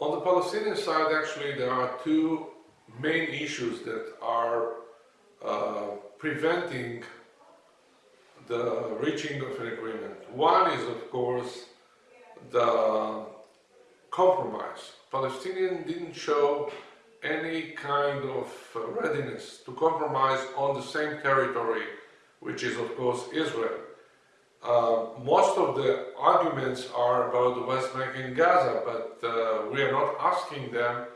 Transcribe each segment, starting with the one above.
On the Palestinian side, actually, there are two main issues that are uh, preventing the reaching of an agreement. One is, of course, the compromise. Palestinians didn't show any kind of readiness to compromise on the same territory, which is, of course, Israel. Uh, most of the arguments are about the West Bank and Gaza, but uh, we are not asking them,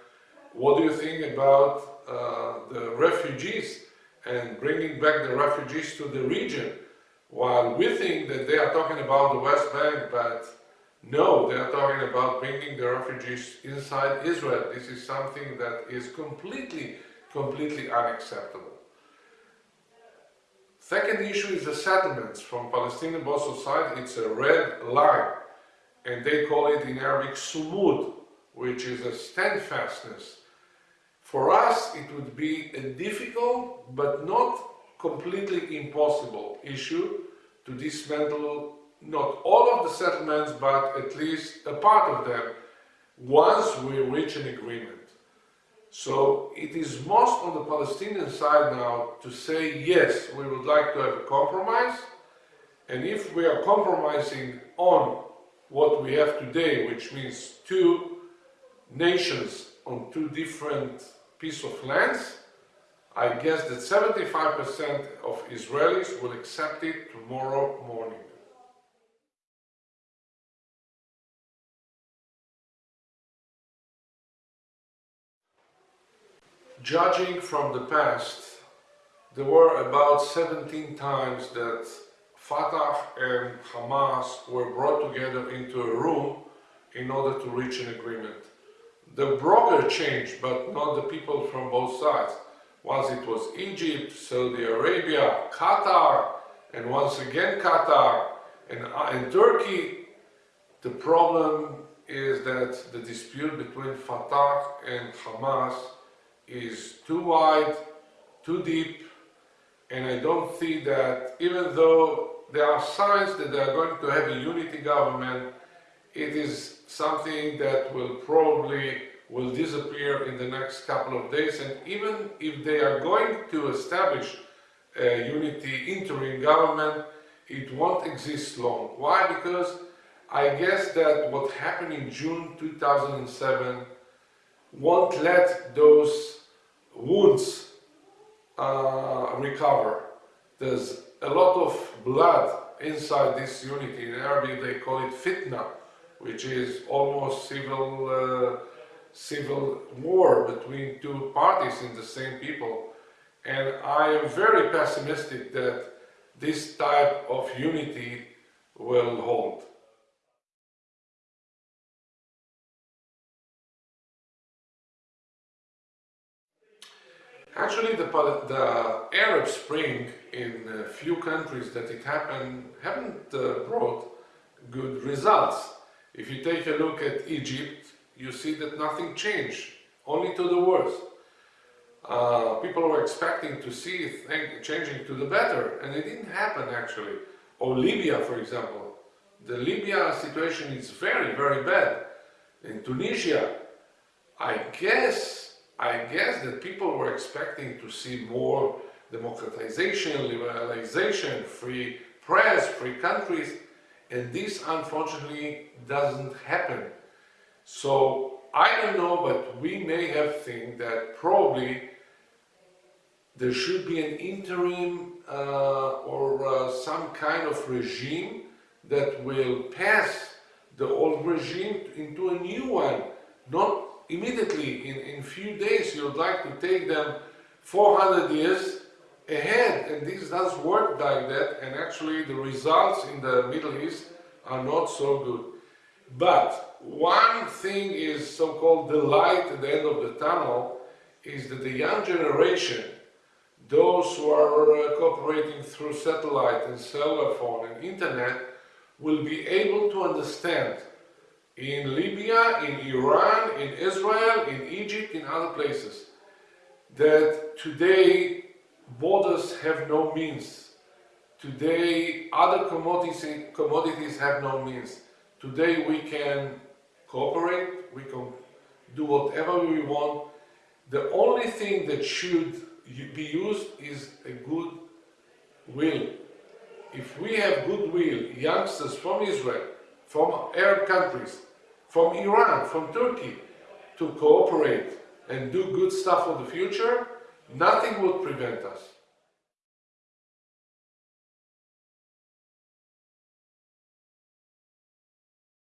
what do you think about uh, the refugees and bringing back the refugees to the region? While we think that they are talking about the West Bank, but no, they are talking about bringing the refugees inside Israel. This is something that is completely, completely unacceptable. Second issue is the settlements. From Palestinian both side, it's a red line. And they call it in Arabic sumud, which is a steadfastness. For us, it would be a difficult, but not completely impossible issue to dismantle not all of the settlements, but at least a part of them, once we reach an agreement. So it is most on the Palestinian side now to say, yes, we would like to have a compromise, and if we are compromising on what we have today, which means two nations on two different pieces of lands, I guess that 75% of Israelis will accept it tomorrow morning. Judging from the past, there were about 17 times that Fatah and Hamas were brought together into a room in order to reach an agreement. The broker changed, but not the people from both sides. Once it was Egypt, Saudi Arabia, Qatar, and once again Qatar, and, uh, and Turkey. The problem is that the dispute between Fatah and Hamas is too wide, too deep, and I don't see that even though there are signs that they are going to have a unity government, it is something that will probably will disappear in the next couple of days and even if they are going to establish a unity interim government, it won't exist long. Why? Because I guess that what happened in June 2007 won't let those wounds uh, recover. There's a lot of blood inside this unity. In Arabic they call it fitna, which is almost civil, uh, civil war between two parties in the same people. And I am very pessimistic that this type of unity will hold. Actually, the, the Arab Spring in a few countries that it happened haven't uh, brought good results. If you take a look at Egypt, you see that nothing changed, only to the worse. Uh, people were expecting to see things changing to the better, and it didn't happen actually. Or Libya, for example. The Libya situation is very, very bad. In Tunisia, I guess I guess that people were expecting to see more democratization, liberalization, free press, free countries, and this unfortunately doesn't happen. So I don't know, but we may have think that probably there should be an interim uh, or uh, some kind of regime that will pass the old regime into a new one, not immediately in, in few days you would like to take them 400 years ahead and this does work like that and actually the results in the Middle East are not so good. But one thing is so-called the light at the end of the tunnel is that the young generation, those who are uh, cooperating through satellite and cellular phone and internet, will be able to understand in Libya, in Iran, in Israel, in Egypt, in other places, that today borders have no means. Today other commodities, commodities have no means. Today we can cooperate, we can do whatever we want. The only thing that should be used is a good will. If we have goodwill, youngsters from Israel, from Arab countries, from Iran, from Turkey, to cooperate and do good stuff for the future, nothing would prevent us.